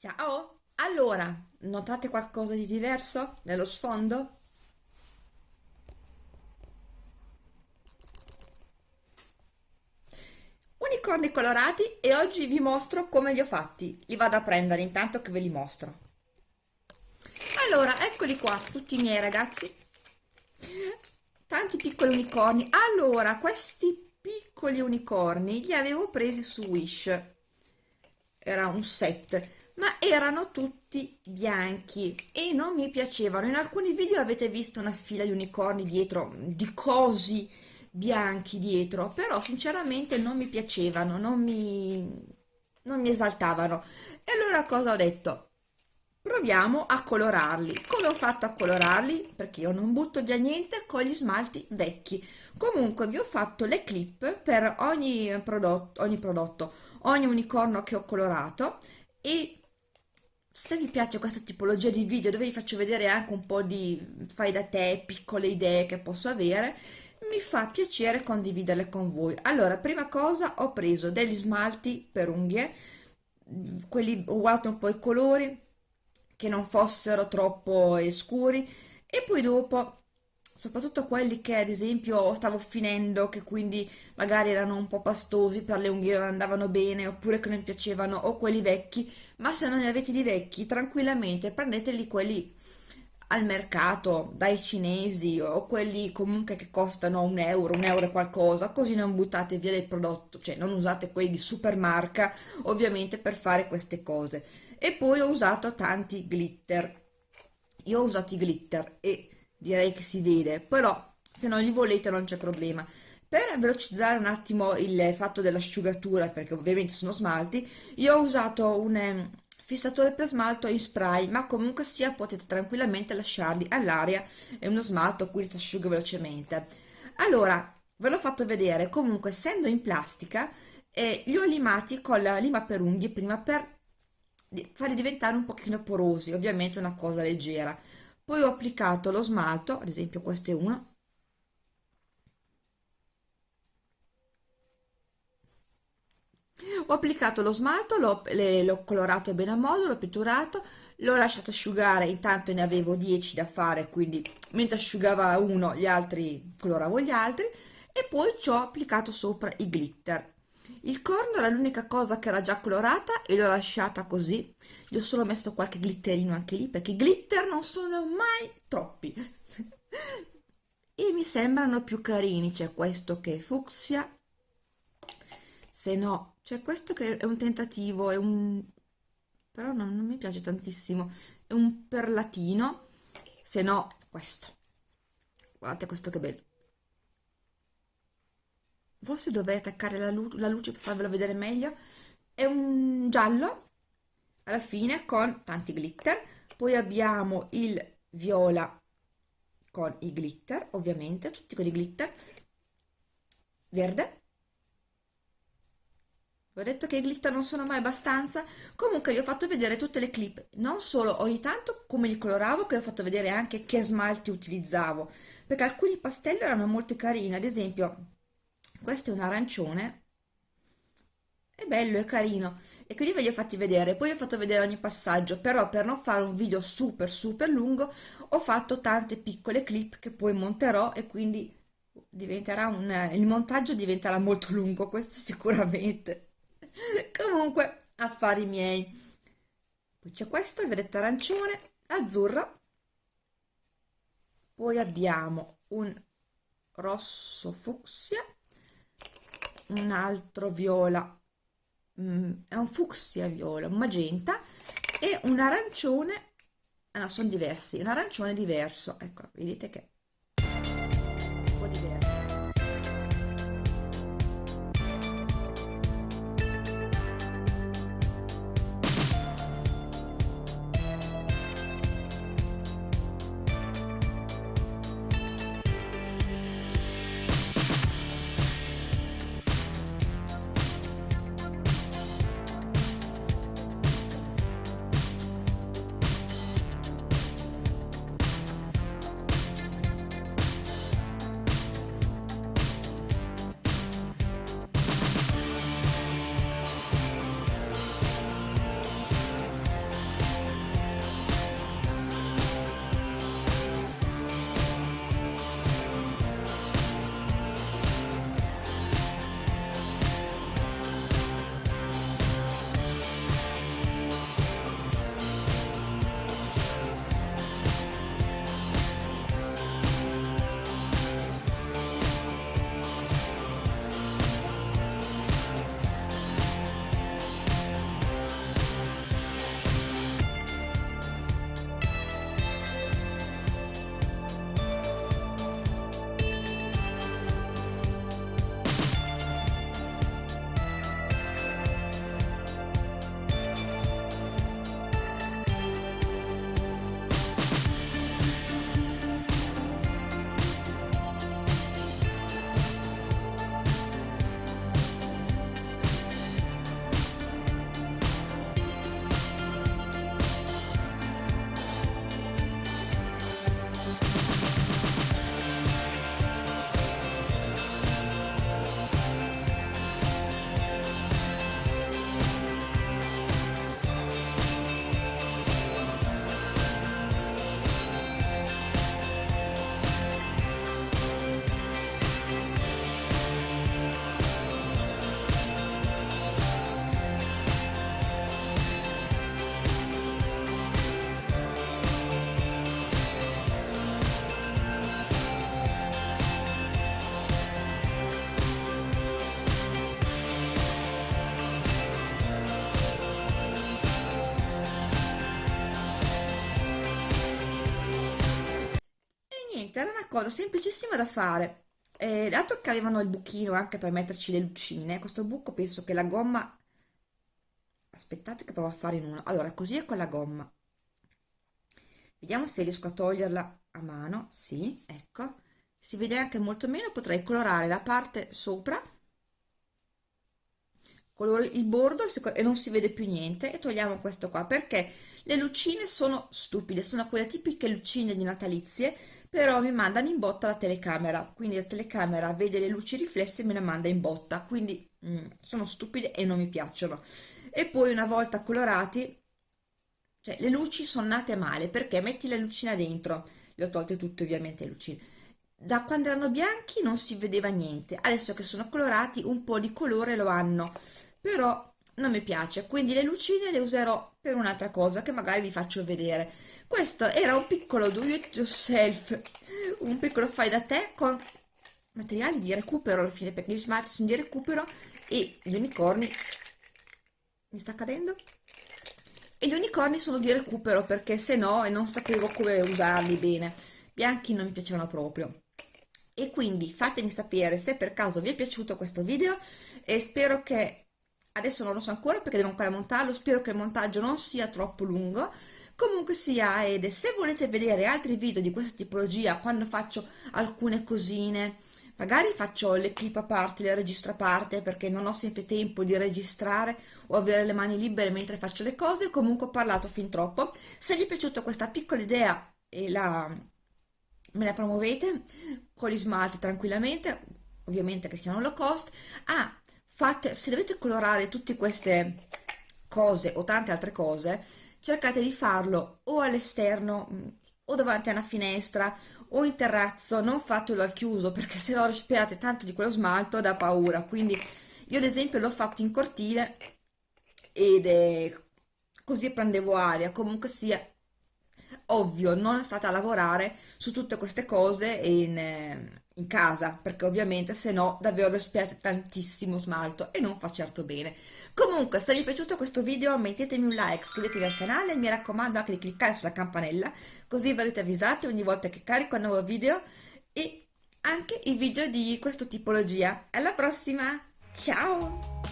Ciao! Allora, notate qualcosa di diverso nello sfondo? Unicorni colorati e oggi vi mostro come li ho fatti. Li vado a prendere intanto che ve li mostro. Allora, eccoli qua, tutti i miei ragazzi. Tanti piccoli unicorni. Allora, questi piccoli unicorni li avevo presi su Wish. Era un set erano tutti bianchi e non mi piacevano. In alcuni video avete visto una fila di unicorni dietro, di cosi bianchi dietro, però sinceramente non mi piacevano, non mi, non mi esaltavano. E allora cosa ho detto? Proviamo a colorarli. Come ho fatto a colorarli? Perché io non butto via niente con gli smalti vecchi. Comunque vi ho fatto le clip per ogni prodotto, ogni, prodotto, ogni unicorno che ho colorato e se vi piace questa tipologia di video dove vi faccio vedere anche un po' di fai da te, piccole idee che posso avere, mi fa piacere condividerle con voi. Allora, prima cosa ho preso degli smalti per unghie, quelli ho guardato un po' i colori, che non fossero troppo scuri, e poi dopo soprattutto quelli che ad esempio stavo finendo, che quindi magari erano un po' pastosi, per le unghie non andavano bene, oppure che non piacevano, o quelli vecchi, ma se non ne avete di vecchi, tranquillamente prendeteli quelli al mercato, dai cinesi, o quelli comunque che costano un euro, un euro e qualcosa, così non buttate via del prodotto, cioè non usate quelli di super marca, ovviamente per fare queste cose. E poi ho usato tanti glitter. Io ho usato i glitter e direi che si vede, però se non li volete non c'è problema. Per velocizzare un attimo il fatto dell'asciugatura, perché ovviamente sono smalti, io ho usato un um, fissatore per smalto in spray, ma comunque sia potete tranquillamente lasciarli all'aria, è uno smalto, quindi si asciuga velocemente. Allora, ve l'ho fatto vedere, comunque essendo in plastica, eh, li ho limati con la lima per unghie prima per farli diventare un pochino porosi, ovviamente una cosa leggera poi ho applicato lo smalto ad esempio questo è uno ho applicato lo smalto l'ho colorato bene a modo l'ho pitturato l'ho lasciato asciugare intanto ne avevo 10 da fare quindi mentre asciugava uno gli altri coloravo gli altri e poi ci ho applicato sopra i glitter il corno era l'unica cosa che era già colorata e l'ho lasciata così. Gli ho solo messo qualche glitterino anche lì perché glitter non sono mai troppi. E mi sembrano più carini. C'è questo che è fucsia. Se no c'è questo che è un tentativo è un però non, non mi piace tantissimo. È un perlatino. Se no questo. Guardate questo che bello forse dovrei attaccare la, lu la luce per farvelo vedere meglio. È un giallo alla fine con tanti glitter. Poi abbiamo il viola con i glitter ovviamente tutti con i glitter. Verde. Ho detto che i glitter non sono mai abbastanza. Comunque vi ho fatto vedere tutte le clip. Non solo ogni tanto come li coloravo che ho fatto vedere anche che smalti utilizzavo. Perché alcuni pastelli erano molto carini ad esempio questo è un arancione. È bello, è carino. E quindi ve li ho fatti vedere. Poi ho fatto vedere ogni passaggio però per non fare un video super super lungo ho fatto tante piccole clip che poi monterò e quindi diventerà un il montaggio diventerà molto lungo questo sicuramente. Comunque affari miei. Poi c'è questo, il vedete arancione azzurro. Poi abbiamo un rosso fucsia un altro viola. Mm, è un fucsia viola un magenta e un arancione. Ah no sono diversi un arancione diverso. Ecco vedete che niente era una cosa semplicissima da fare. Eh, dato che avevano il buchino anche per metterci le lucine questo buco penso che la gomma aspettate che provo a fare in uno. Allora così è con la gomma. Vediamo se riesco a toglierla a mano. Sì ecco. Si vede anche molto meno potrei colorare la parte sopra coloro il bordo e non si vede più niente e togliamo questo qua perché le lucine sono stupide sono quelle tipiche lucine di natalizie però mi mandano in botta la telecamera. Quindi la telecamera vede le luci riflesse e me la manda in botta. Quindi mm, sono stupide e non mi piacciono. E poi una volta colorati cioè le luci sono nate male perché metti la lucina dentro. Le ho tolte tutte ovviamente le lucine. Da quando erano bianchi non si vedeva niente. Adesso che sono colorati un po' di colore lo hanno. Però non mi piace. Quindi le lucine le userò per un'altra cosa che magari vi faccio vedere questo era un piccolo do it yourself. Un piccolo fai da te con materiali di recupero alla fine perché gli smalti sono di recupero e gli unicorni. Mi sta cadendo? E gli unicorni sono di recupero perché se no non sapevo come usarli bene. Bianchi non mi piacevano proprio. E quindi fatemi sapere se per caso vi è piaciuto questo video e spero che adesso non lo so ancora perché devo ancora montarlo spero che il montaggio non sia troppo lungo comunque sia ed se volete vedere altri video di questa tipologia quando faccio alcune cosine magari faccio le clip a parte, le registro a parte perché non ho sempre tempo di registrare o avere le mani libere mentre faccio le cose, comunque ho parlato fin troppo. Se vi è piaciuta questa piccola idea e la, me la promuovete con gli smalti tranquillamente, ovviamente che siano low cost. Ah, fate, se dovete colorare tutte queste cose o tante altre cose, cercate di farlo o all'esterno mm, o davanti a una finestra o in terrazzo, non fatelo al chiuso perché se no respirate tanto di quello smalto da paura, quindi io ad esempio l'ho fatto in cortile ed è così prendevo aria, comunque sia ovvio, non è stata a lavorare su tutte queste cose in, in casa, perché ovviamente se no davvero respirate tantissimo smalto e non fa certo bene. Comunque, se vi è piaciuto questo video mettetemi un like, iscrivetevi al canale e mi raccomando anche di cliccare sulla campanella, così verrete avvisati ogni volta che carico un nuovo video e anche i video di questa tipologia. Alla prossima, ciao!